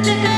Thank a